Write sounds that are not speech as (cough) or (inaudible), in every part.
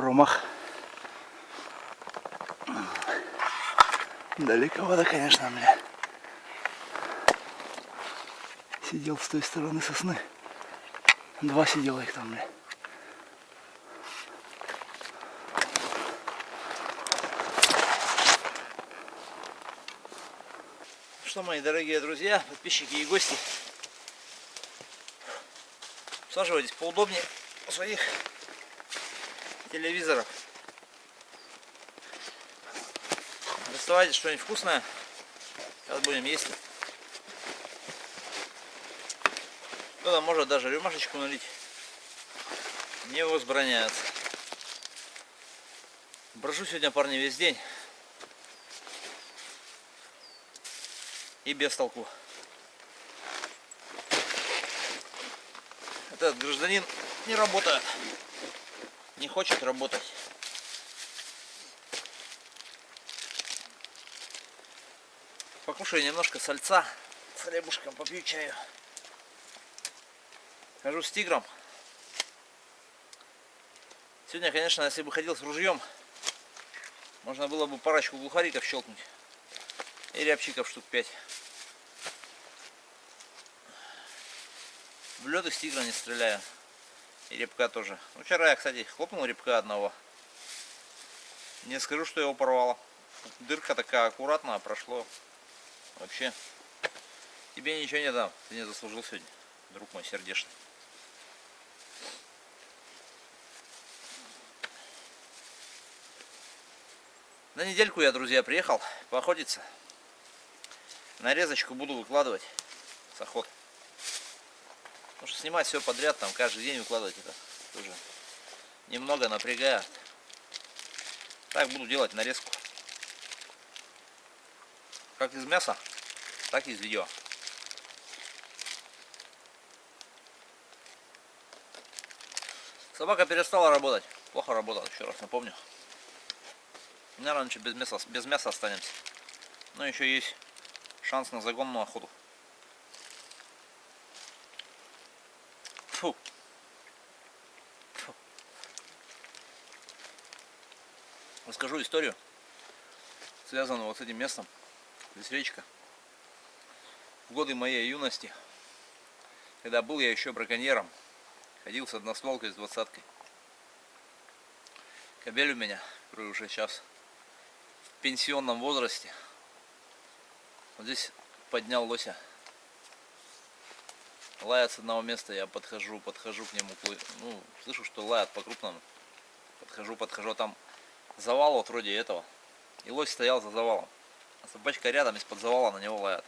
Промах. Далековато, конечно, бля. Сидел с той стороны сосны. Два сидела их там, бля. Что, мои дорогие друзья, подписчики и гости, усаживайтесь поудобнее своих телевизоров. Доставайте что-нибудь вкусное. Сейчас будем есть. Кто-то может даже рюмашечку налить. Не возбраняется. Брожу сегодня, парни, весь день. И без толку. Этот гражданин не работает. Не хочет работать. Покушаю немножко сальца с хлебушком, попью чаю. Хожу с тигром. Сегодня, конечно, если бы ходил с ружьем, можно было бы парочку глухариков щелкнуть. И рябчиков штук 5. В лед из тигра не стреляю. И репка тоже. Ну, вчера я, кстати, хлопнул репка одного. Не скажу, что его порвало. Дырка такая аккуратная, прошло. Вообще, тебе ничего не дам. Ты не заслужил сегодня, друг мой сердечный. На недельку я, друзья, приехал поохотиться. Нарезочку буду выкладывать с охот. Потому что снимать все подряд, там каждый день выкладывать это тоже немного напрягает. Так буду делать нарезку. Как из мяса, так и из видео. Собака перестала работать. Плохо работала, еще раз напомню. Наверное, без мяса, без мяса останемся. Но еще есть шанс на загонную охоту. Фу. Фу. Расскажу историю, связанную вот с этим местом. Здесь речка. В годы моей юности, когда был я еще браконьером, ходил с одностволкой с двадцаткой. Кобель у меня, который уже сейчас в пенсионном возрасте. Вот здесь поднял лося. Лает с одного места, я подхожу, подхожу к нему, ну, слышу, что лает по-крупному. Подхожу, подхожу, там завал вот вроде этого. И лось стоял за завалом. А собачка рядом из-под завала на него лает.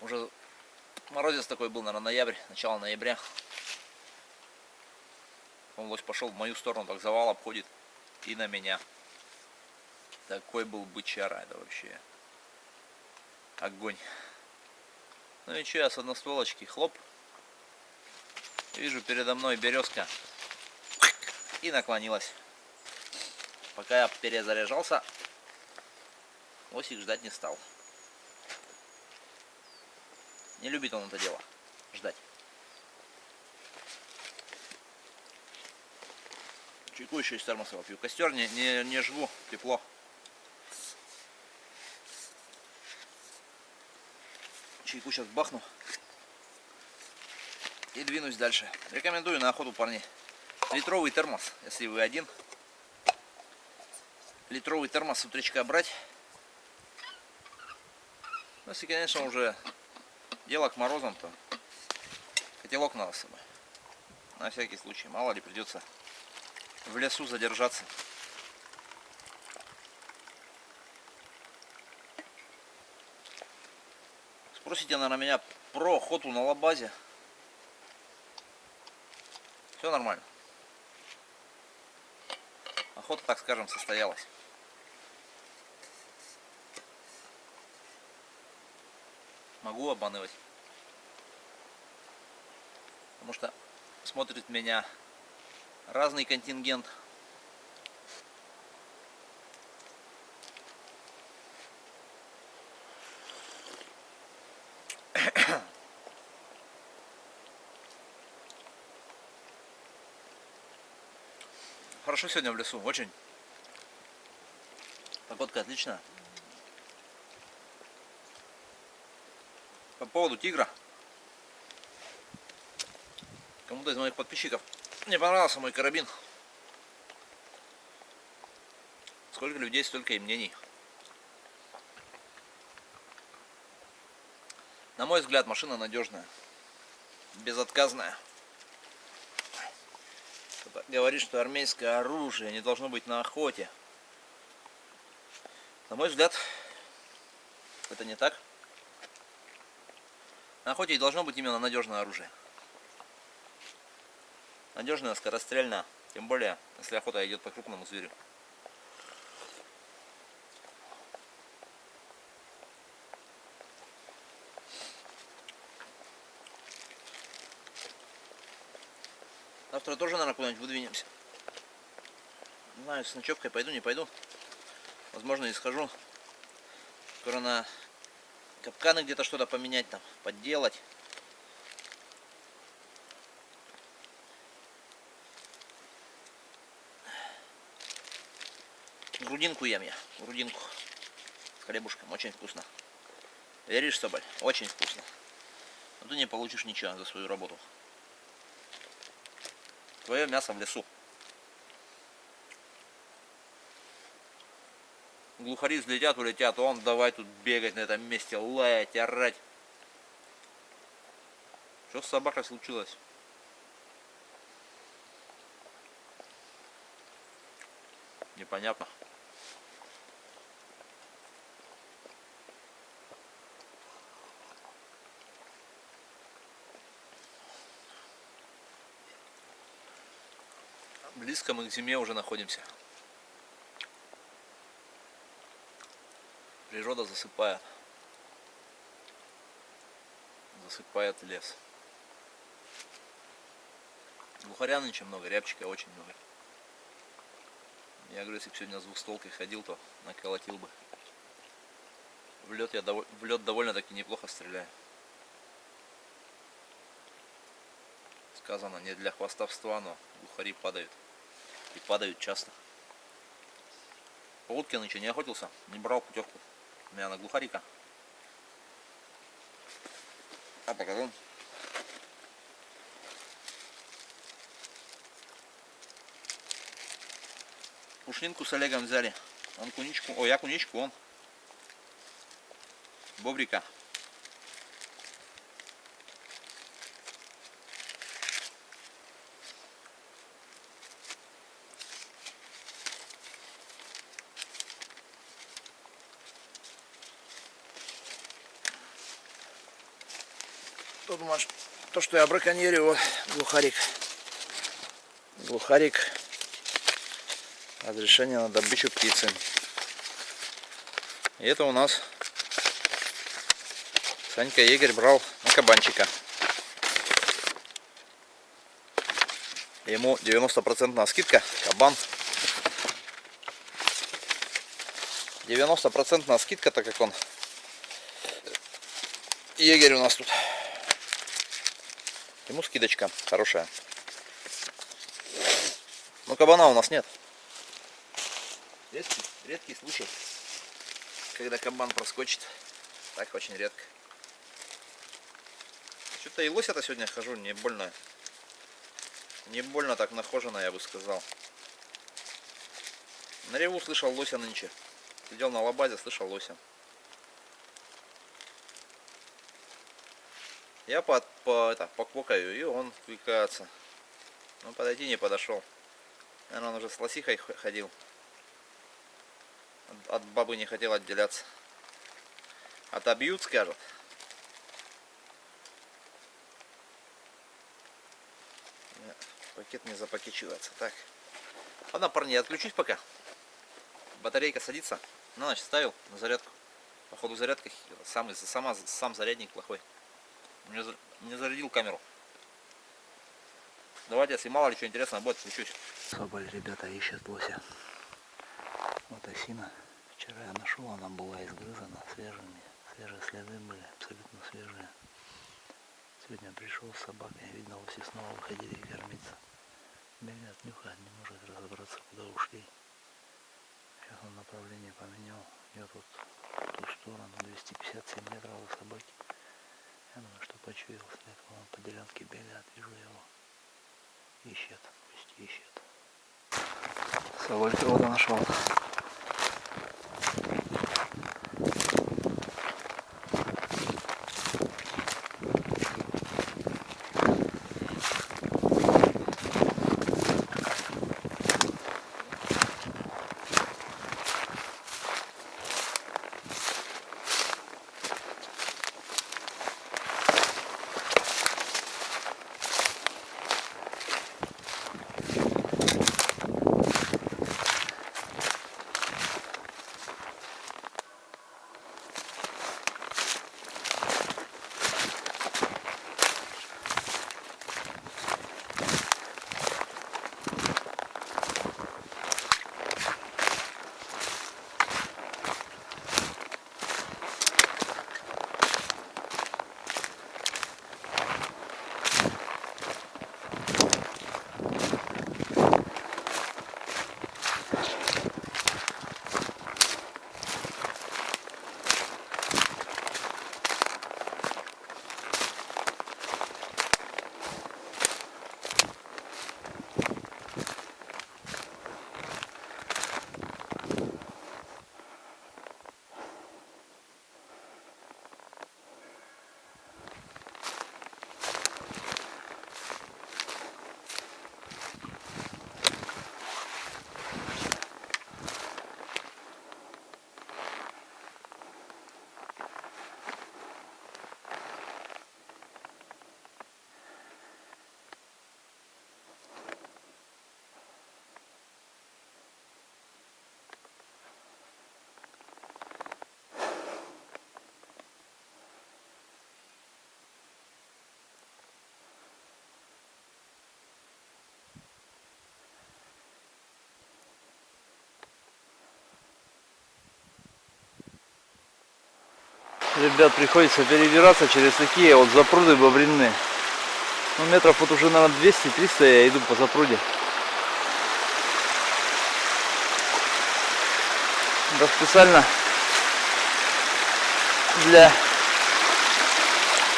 Уже морозец такой был, наверное, ноябрь, начало ноября. Он лось пошел в мою сторону, так завал обходит и на меня. Такой был бычара, это вообще огонь. Ну и что, я с одностволочки, хлоп. Вижу передо мной березка. И наклонилась. Пока я перезаряжался, Осик ждать не стал. Не любит он это дело. Ждать. Чайку еще из термоса попью. Костер не, не, не жгу, тепло. Чайку сейчас бахну. И двинусь дальше. Рекомендую на охоту, парни. Литровый термос, если вы один. Литровый термос с утречка брать ну, если, конечно, уже дело к морозам, то котелок надо с собой. На всякий случай. Мало ли придется в лесу задержаться. Спросите, наверное, меня про охоту на лабазе. Все нормально. Охота, так скажем, состоялась. могу обманывать. Потому что смотрит меня разный контингент. Хорошо сегодня в лесу, очень. Погодка отличная. По поводу тигра. Кому-то из моих подписчиков не понравился мой карабин. Сколько людей, столько и мнений. На мой взгляд, машина надежная, безотказная. Говорит, что армейское оружие не должно быть на охоте. На мой взгляд, это не так. На охоте должно быть именно надежное оружие. Надежное, скорострельное. Тем более, если охота идет по крупному зверю. Завтра тоже, наверное, куда-нибудь выдвинемся. Не знаю, с ночевкой пойду, не пойду. Возможно, и схожу. Скоро на капканы где-то что-то поменять там, подделать. Грудинку ем я, грудинку с хлебушком, очень вкусно. Веришь, Соболь? Очень вкусно. Но ты не получишь ничего за свою работу. Твое мясо в лесу. Глухари взлетят, улетят, он давай тут бегать на этом месте, лаять, орать. Что с собакой случилось? Непонятно. Близко мы к зиме уже находимся. Природа засыпает. Засыпает лес. Глухаря нынче много, рябчика очень много. Я говорю, если бы сегодня с двухстолкой ходил, то наколотил бы. В лед я дов... в лед довольно-таки неплохо стреляю. Сказано не для хвастовства, но глухари падают. И падают часто. По утке нынче не охотился, не брал путевку. У меня на глухарика. А покажу. Пушнинку с Олегом взяли. Он куничку, ой, я куничку, он бобрика. Кто думаешь, то, что я браконьерю, глухарик. Глухарик. Разрешение на добычу птицы. И это у нас Санька егерь брал на кабанчика. Ему 90% скидка. Кабан. 90% скидка, так как он егерь у нас тут. Ему скидочка хорошая. Но кабана у нас нет. Редкий, редкий случай, когда кабан проскочит. Так очень редко. Что-то и лося-то сегодня хожу не больно. Не больно так нахожено, я бы сказал. На реву слышал лося нынче. Сидел на лобазе, слышал лося. Я по, по, это, поквокаю, и он кликается. Ну, подойти не подошел. Наверное, он уже с лосихой ходил. От, бабы не хотел отделяться. Отобьют, скажут. Нет, пакет не запакечивается. Так. Ладно, парни, я отключусь пока. Батарейка садится. На ночь ставил на зарядку. Походу зарядка сам, сама, сам зарядник плохой. Не, не зарядил камеру. Давайте, если мало ли что интересного будет, включусь. Соболь, ребята, ищет лося. Вот осина. Вчера я нашел, она была изгрызана свежими. Свежие следы были, абсолютно свежие. Сегодня пришел с собакой, видно, лоси снова выходили кормиться. Бегает, нюхает, не может разобраться, куда ушли. Сейчас он направление поменял. Я тут в ту сторону, 257 метров у собаки. Я думаю, что почуял след. Он по делянке бегает, вижу его. Ищет, пусть ищет. Соболька вот нашел. Ребят, приходится перебираться через такие вот запруды бобринные. Ну, метров вот уже, наверное, 200-300 я иду по запруде. Да специально для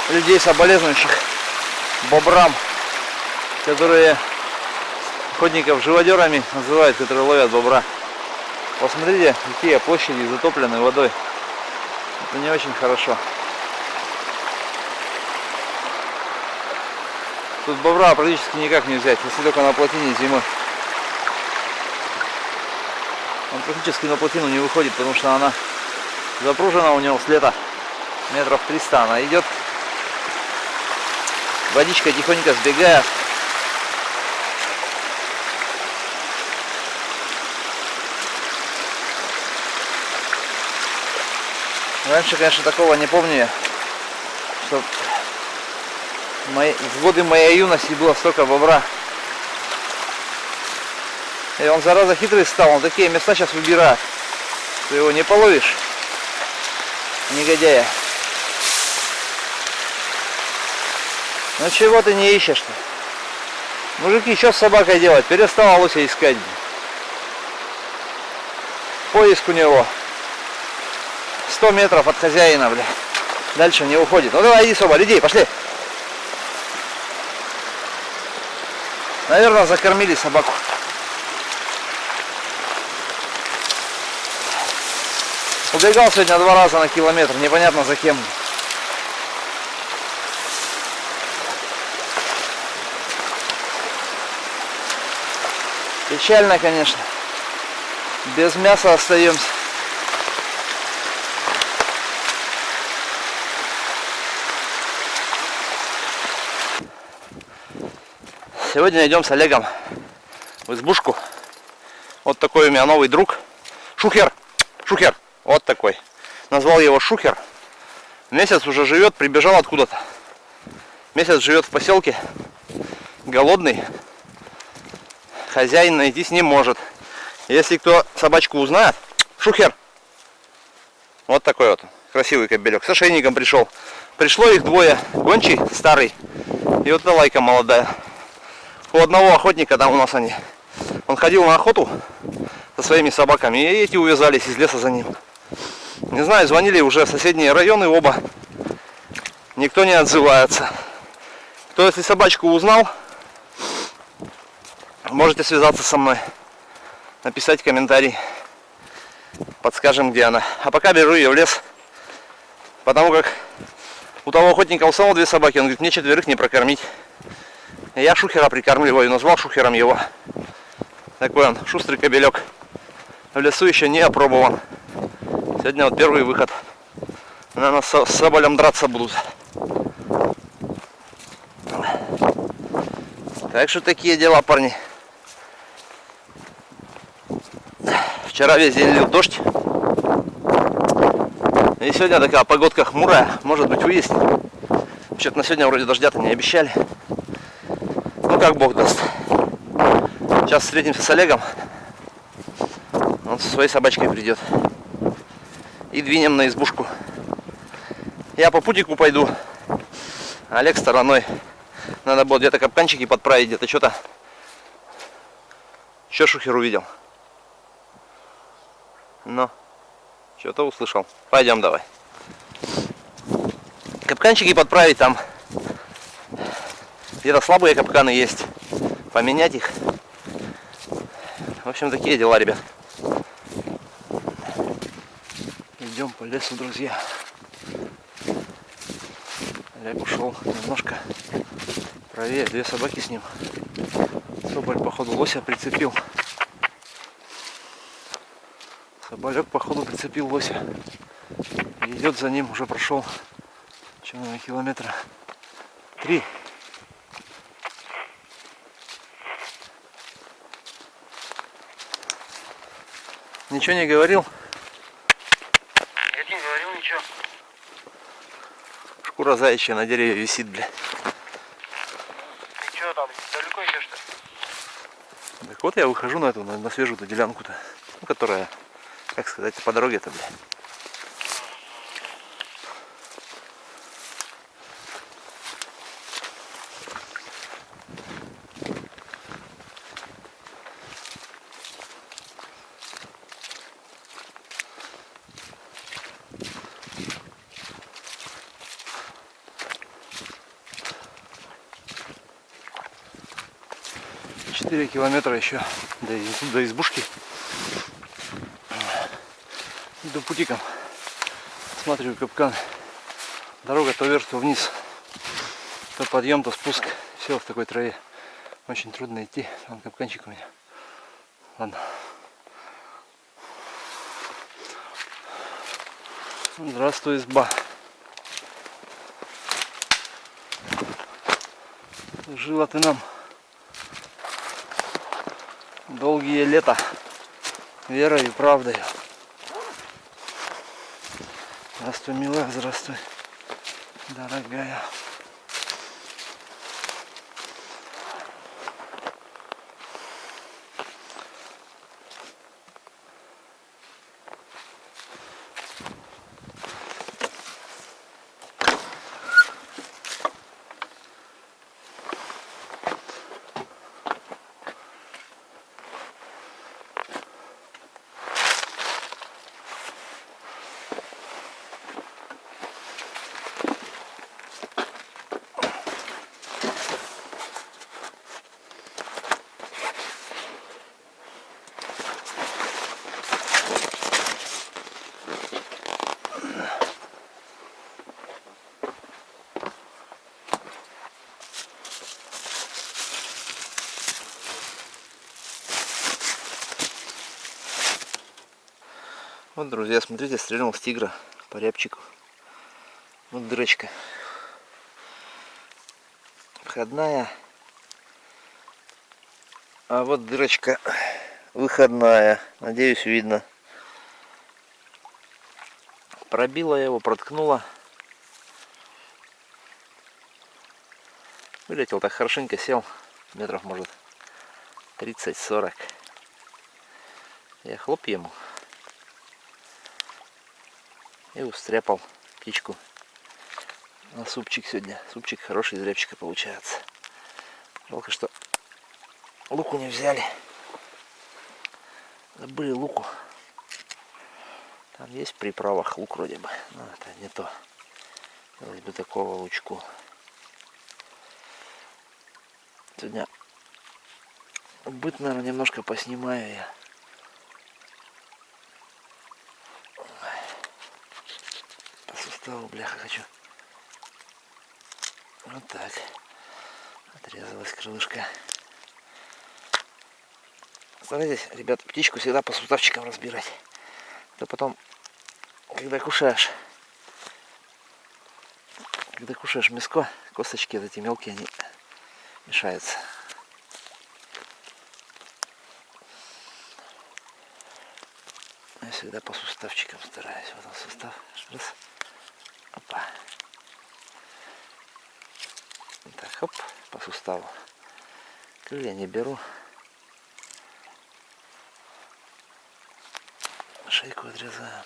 людей соболезнующих бобрам, которые охотников живодерами называют, которые ловят бобра. Посмотрите, какие площади затоплены водой. Это не очень хорошо. Тут бобра практически никак не взять, если только на плотине зимой. Он практически на плотину не выходит, потому что она запружена у него с лета метров 300. Она идет, водичка тихонько сбегает. Раньше, конечно, такого не помню, что в годы моей юности было столько бобра. И он зараза хитрый стал, он такие места сейчас выбирает. Ты его не половишь, негодяя. Ну чего ты не ищешь-то? Мужики, что с собакой делать? Перестал лося искать. Поиск у него 100 метров от хозяина, бля. Дальше не уходит. Ну давай, иди, Соба, иди, пошли. Наверное, закормили собаку. Убегал сегодня два раза на километр, непонятно за кем. Печально, конечно. Без мяса остаемся. Сегодня идем с Олегом в избушку. Вот такой у меня новый друг. Шухер. Шухер. Вот такой. Назвал его Шухер. Месяц уже живет, прибежал откуда-то. Месяц живет в поселке. Голодный. Хозяин найти не может. Если кто собачку узнает, Шухер. Вот такой вот красивый кобелек. С ошейником пришел. Пришло их двое. Гончий старый. И вот эта лайка молодая. У одного охотника, там у нас они, он ходил на охоту со своими собаками, и эти увязались из леса за ним. Не знаю, звонили уже в соседние районы оба. Никто не отзывается. Кто если собачку узнал, можете связаться со мной, написать комментарий, подскажем, где она. А пока беру ее в лес, потому как у того охотника у самого две собаки, он говорит, мне четверых не прокормить. Я шухера прикармливаю, назвал шухером его. Такой он, шустрый кобелек. В лесу еще не опробован. Сегодня вот первый выход. Наверное, с соболем драться будут. Так что такие дела, парни. Вчера весь день лил дождь. И сегодня такая погодка хмурая. Может быть выяснит. Вообще-то на сегодня вроде дождя-то не обещали. Ну как бог даст. Сейчас встретимся с Олегом. Он со своей собачкой придет. И двинем на избушку. Я по путику пойду. Олег стороной. Надо было где-то капканчики подправить, где-то что-то. Еще шухер увидел. Но что-то услышал. Пойдем давай. Капканчики подправить там. Где-то слабые капканы есть. Поменять их. В общем, такие дела, ребят. Идем по лесу, друзья. Олег ушел немножко правее. Две собаки с ним. Соболь, походу, лося прицепил. Соболек, походу, прицепил лося. И идет за ним, уже прошел, наверное, километра три. Ничего не говорил? Я не говорил ничего. Шкура заячья на дереве висит, бля. Ты что там, далеко идешь-то? Так вот я выхожу на эту, на, на свежую-то делянку-то. Ну, которая, как сказать, по дороге-то, бля. Километра еще до, до избушки. Иду путиком. Смотрю капкан. Дорога то вверх, то вниз. То подъем, то спуск. Все в такой траве. Очень трудно идти. Там капканчик у меня. Ладно. Здравствуй, изба. Жила ты нам долгие лета верой и правдой. Здравствуй, милая, здравствуй, дорогая. Вот, друзья, смотрите, стрельнул с тигра по рябчику. Вот дырочка. Входная. А вот дырочка выходная. Надеюсь, видно. Пробила его, проткнула. Вылетел так хорошенько, сел. Метров, может, 30-40. Я хлоп ему и устряпал птичку на супчик сегодня. Супчик хороший из рябчика получается. Жалко, что Луку не взяли. Забыли луку. Там есть в приправах лук вроде бы. Но это не то. Хотелось бы такого лучку. Сегодня быт, наверное, немножко поснимаю я. Суставу, бляха, хочу. Вот так. Отрезалась крылышко. Старайтесь, ребят, птичку всегда по суставчикам разбирать. То потом, когда кушаешь, когда кушаешь мяско, косточки вот эти мелкие, они мешаются. Я всегда по суставчикам стараюсь. Вот он сустав. Раз. Опа. Так, хоп, по суставу. Крылья не беру. Шейку отрезаем.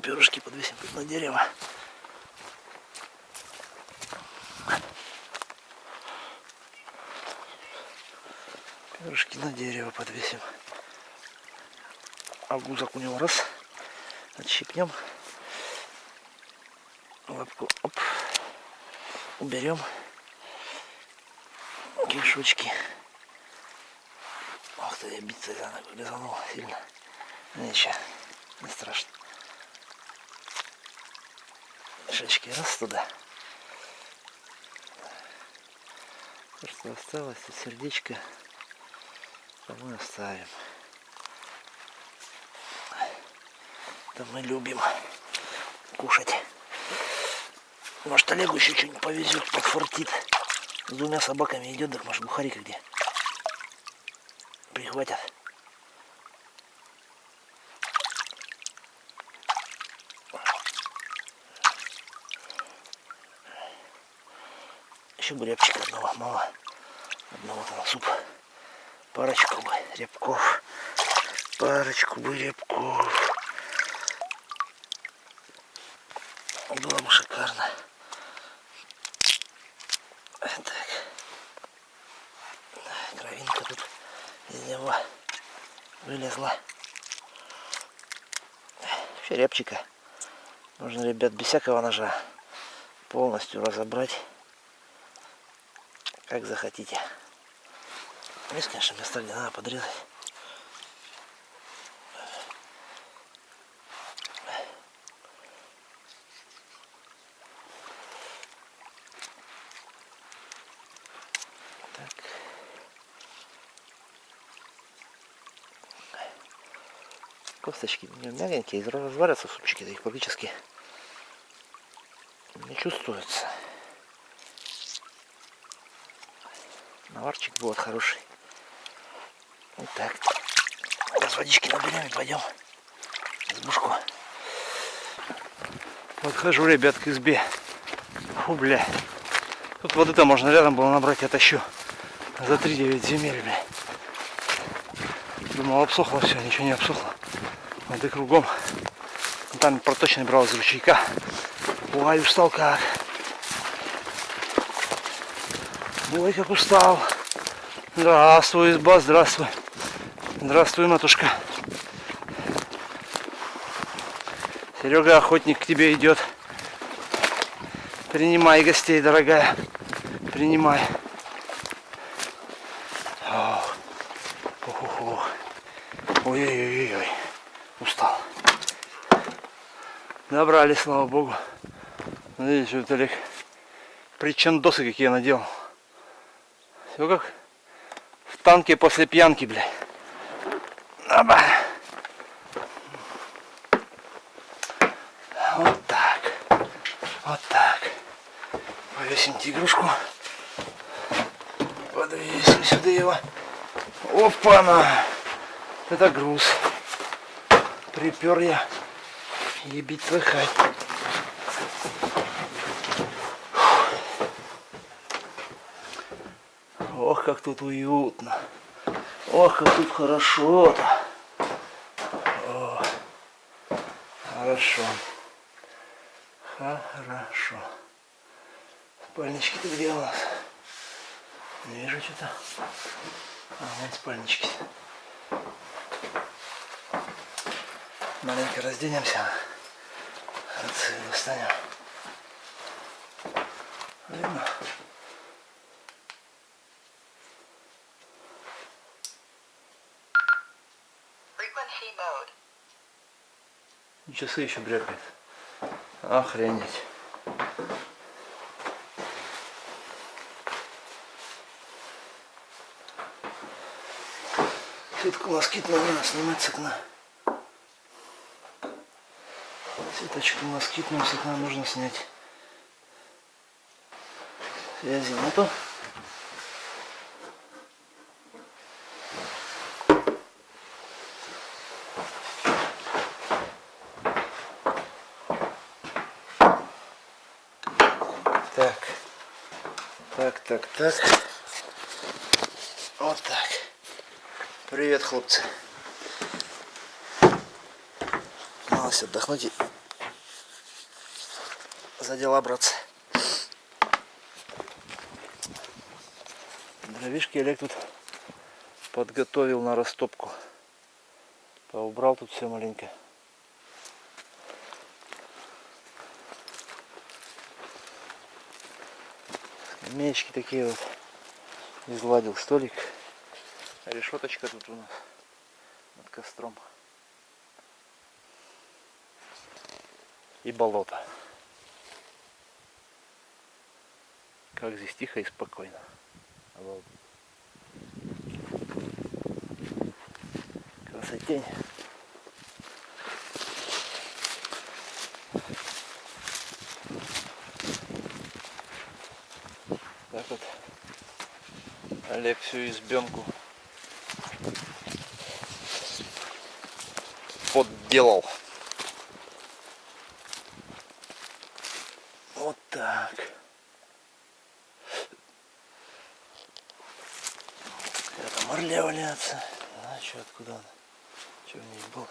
Перышки подвесим тут на дерево. Перышки на дерево подвесим. А гузок у него раз. Отщипнем. Лапку оп. Уберем. Кишочки. Ах ты, я биться лизанул сильно. Ничего, не страшно. Шечки раз туда. То, что осталось, это сердечко, мы оставим. Это мы любим кушать. Может Олегу еще что-нибудь повезет, подфартит. С двумя собаками идет, так может бухарика где. Прихватят. Еще бы рябчика одного мало. Одного там суп. Парочку бы рябков. Парочку бы рябков. Было бы шикарно. Так. Кровинка тут из него вылезла. Еще рябчика. Нужно, ребят, без всякого ножа полностью разобрать как захотите. Здесь, конечно, места, где надо подрезать. Косточки мягенькие, разварятся супчики, да их практически не чувствуется. Наварчик будет хороший. Вот так. Сейчас водички наберем и пойдем в избушку. Подхожу, ребят, к избе. Фу, бля. Тут воды-то можно рядом было набрать, я тащу. За 3-9 земель, бля. Думал, обсохло все, ничего не обсохло. Воды кругом. Там проточный брал из ручейка. Ой, устал как. Ой, как устал. Здравствуй, изба, здравствуй. Здравствуй, матушка. Серега, охотник к тебе идет. Принимай гостей, дорогая. Принимай. Ой-ой-ой-ой. Устал. Добрали, слава богу. Видишь, вот Олег. Причандосы какие я надел. Все как в танке после пьянки, блядь. Оба. Вот так. Вот так. Повесим тигрушку. Подвесим сюда его. Опа-на! Это груз. Припер я. Ебить слыхать. Ох, как тут уютно. Ох, как тут хорошо-то. Хорошо. Хорошо. Спальнички-то где у нас? Не вижу что-то. А, вон спальнички. Маленько разденемся. Отсюда достанем. Видно? Часы еще брякает. Охренеть. Сетку москитную надо снимать с окна. Сеточку москитную с окна нужно снять. Связи нету. Так. Так, так, так. Вот так. Привет, хлопцы. Малость отдохнуть и за дела браться. Дровишки Олег тут подготовил на растопку. Поубрал тут все маленько. Скамеечки такие вот. Изгладил столик. Решеточка тут у нас над костром. И болото. Как здесь тихо и спокойно. Красотень. Так вот Олег всю избенку подделал. Вот так. Это морля валяться. А что, откуда он? Что в ней был?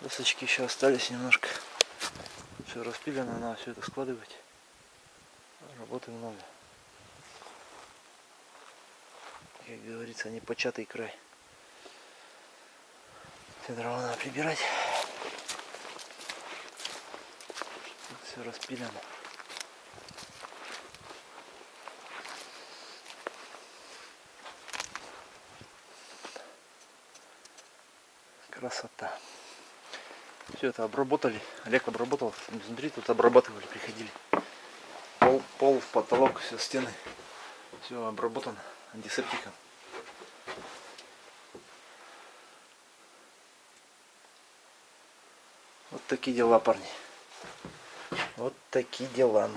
Досочки еще остались немножко. Все распилено, надо все это складывать. Работы много. Как говорится, непочатый край. Все дрова надо прибирать. Все распилено. Красота. Все это обработали. Олег обработал. Изнутри тут обрабатывали, приходили. Пол, пол, потолок, все стены. Все обработано антисептиком. Вот такие дела, парни. Вот такие дела.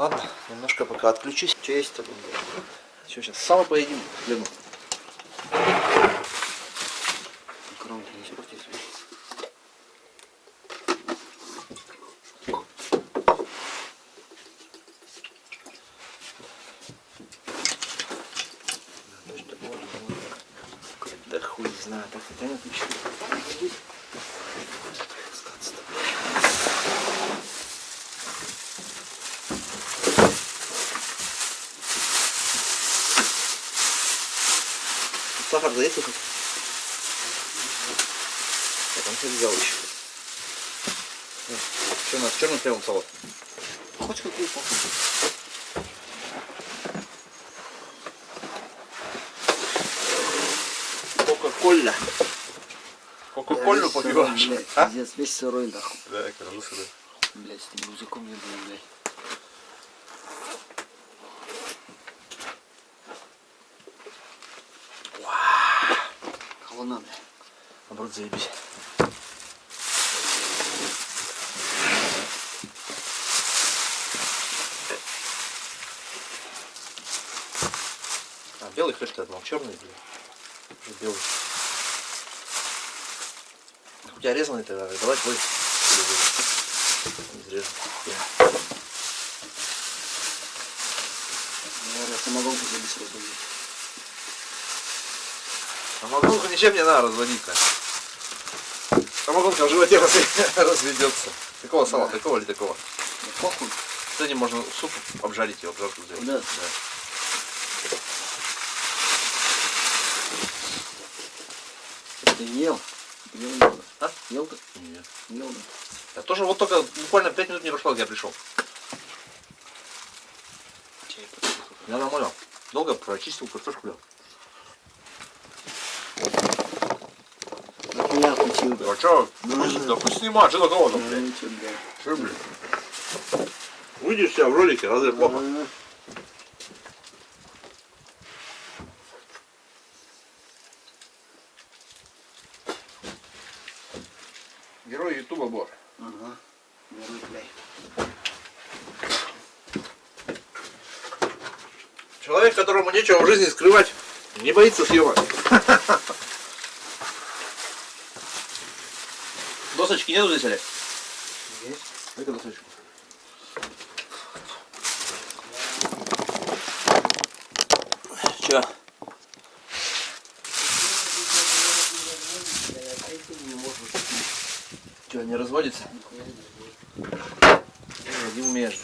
Ладно, немножко пока отключусь. Что есть то Что сейчас? Сало поедим хлебом. Коронки не испортись. Да хуй знаю, так хотя отлично. Сахар заехал хоть? Я там все взял еще. Что у нас? Черный хлебом салат. Хочешь какую Кока-коля. Кока-колю попиваешь? А? Пиздец, весь сырой нахуй. Да, я кажу сюда. Блять, с этим языком не был, блядь. Холодно, блядь. Наоборот, заебись. Белый хлеб ты отмал, черный. Уже белый. У тебя резанный тогда, давай твой. Изрежем. Самогонку тебе быстро разбудить. Самогонку ничем не надо разводить-то. Самогонка в животе раз- (laughs) разведется. Такого сала, такого или такого? Да похуй. Сегодня можно суп обжарить его, обжарку сделать. Да. Ты ел? Ел, не ел? А? Ел ты? Нет. Ел, да. Я тоже вот только буквально 5 минут не прошло, как я пришел. Я нормально. Долго прочистил картошку. бля. Так я включил, да. А чё? Да пусть снимает, что такого там, блядь? Ну, блядь. Что, блядь? Выйдешь себя в ролике, разве плохо? Нечего в жизни скрывать, не боится съема. (laughs) Досочки нету здесь, Олег? Есть. Дай-ка досочку. Че? Че, не разводится? Не умеешь.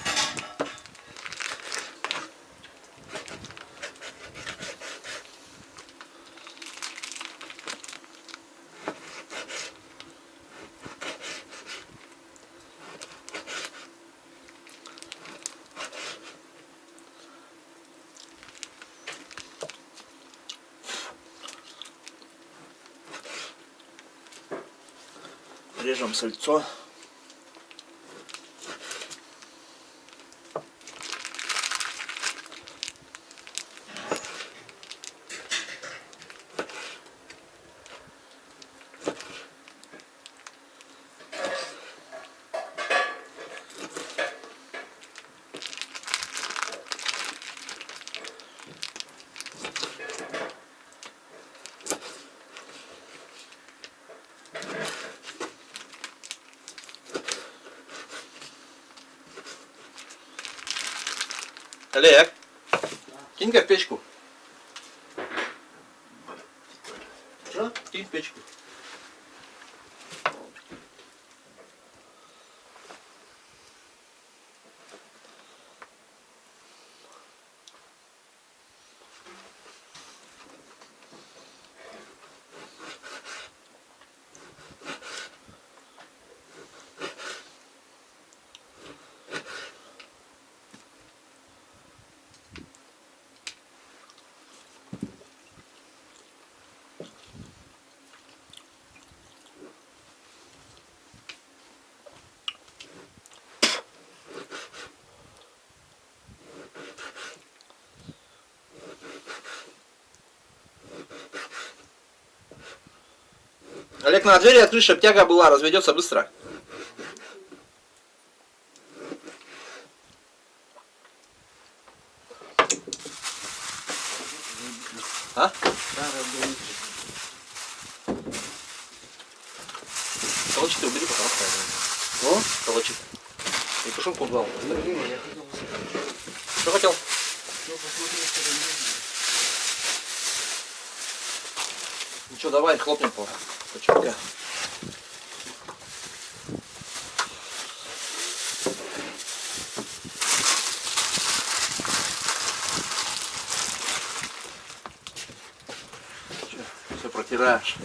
Режем сальцо. Олег, кинь-ка в печку. Что? Кинь в печку. Олег, на двери открыть, чтобы тяга была, разведется быстро. А? Старый, блядь. Колочек ты убери, пожалуйста. О? Колочек. И тушенку убрал. Блин, я хотел Что хотел? Ну, посмотри, что там есть. Ну что, давай, хлопнем по по чутка. Все протираешь.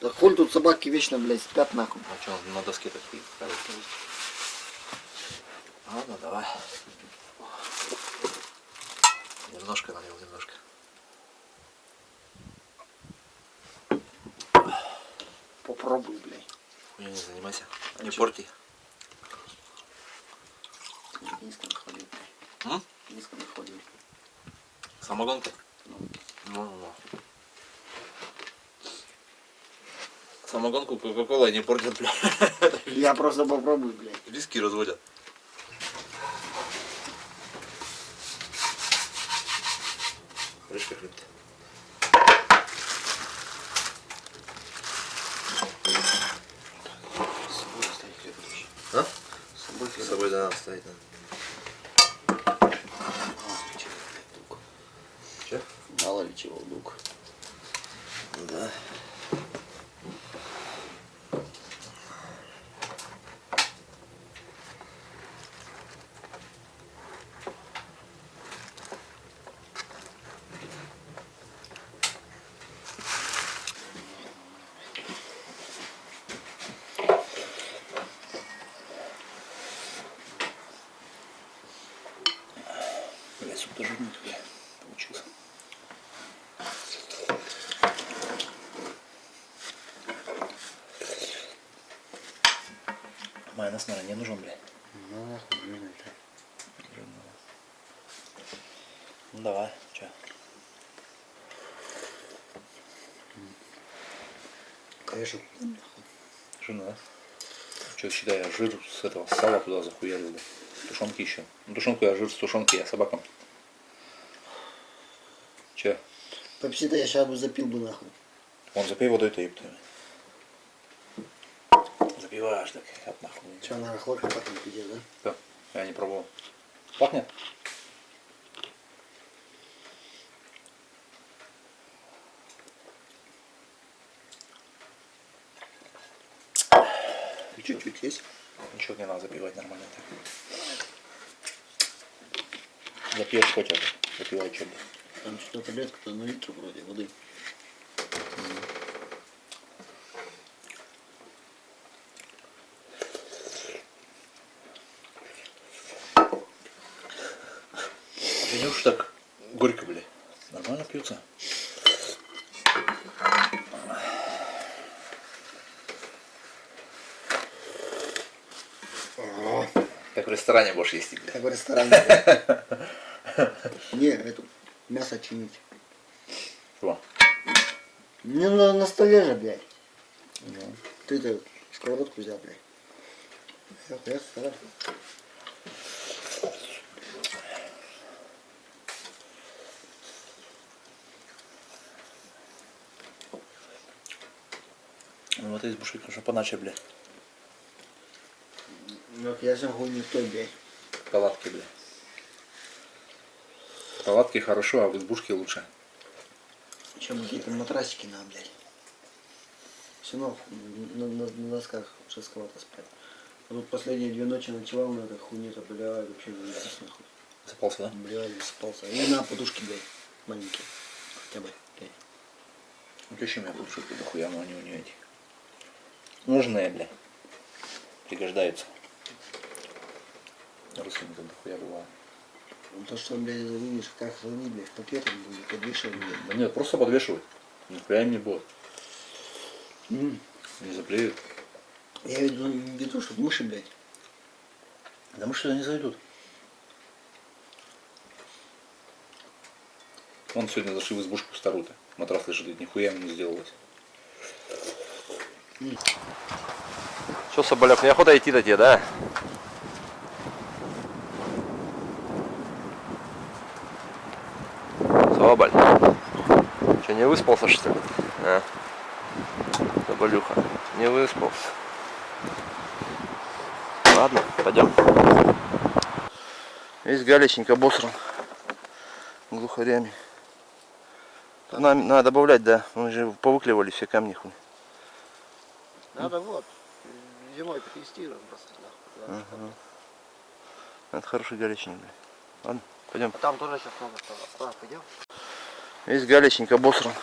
Да хуй тут собаки вечно, блядь, спят нахуй. А что, на доске такие? Ладно, давай. Немножко налил, немножко. Попробуй, блядь. Хуйня не занимайся. А не чё? порти. Низко находил. М? Низко находил. Самогонка? Ну. Ну, ну, ну. Самогонку Кока-Кола не портят, бля. Я просто попробую, блядь. Виски разводят. Крышка хрипт. С собой оставить хлеб. А? С собой С хлеб. собой да, надо ставить надо. А, чё? ноутбук. Да. Блять, суп тоже жирный такой получился. Майонез, наверное, не нужен, блядь. Ну, нахуй, жирный это. Ну давай, чё? Конечно. Жирно, да? Что, считай, я жир с этого сала туда захуярил, да. Тушенки еще. Ну, тушенку я жир с тушенки, я собакам. Че? Пепси-то я сейчас бы запил бы нахуй. Он запей водой-то, ебты. Так, как нахуй. Че, на хлорка пахнет пиздец, да? Да, я не пробовал. Пахнет? Чуть-чуть есть. Ничего не надо запивать нормально так. Запьешь хоть это. Запивай что-то. Там что-то таблетка-то на литр вроде воды. Видишь, так горько, бля. Нормально пьется. Как в ресторане будешь есть, бля. Как в ресторане. Не, эту мясо чинить. Что? Не на, на столе же, блядь. Ты это сковородку взял, блядь. Эх, эх, эх. Ну вот избушки, конечно, поначе, бля. Ну, я хуй не той, блядь. Палатки, бля. Палатки хорошо, а в избушке лучше. Чем какие-то матрасики на, блядь. Все равно на, на, на досках жестковато спать. А тут последние две ночи ночевал на этой хуйне-то, блядь, вообще заебись нахуй. Запался, да? Блядь, высыпался. И на подушке, блядь, маленькие. Хотя бы, блядь. Ну что меня будут шутки дохуя, но они у нее эти. Нужные, бля. Пригождаются. Родственника дохуя бывает. Ну, то, что, блядь, видишь, как хранить, блядь, в пакетах будет, подвешивать, блядь. Да нет, просто подвешивай. Нихуя им не будет. М. Не заплеют. Я веду, веду, чтобы мыши, блядь. Да мы что не зайдут. Он сегодня зашил избушку старую-то. Матрас лежит, нихуя ему не сделалось. Что, Соболев, неохота идти до тебе, да? Соболь. Че, не выспался, что ли? А? Соболюха, не выспался. Ладно, пойдем. Весь галечник обосран глухарями. Надо, надо добавлять, да. Мы же повыклевали все камни хуй. Надо вот, зимой потестируем просто, нахуй. Это хороший галечник, бля. Ладно, пойдем. Там тоже сейчас много стало. А, пойдем? Весь галечник обосран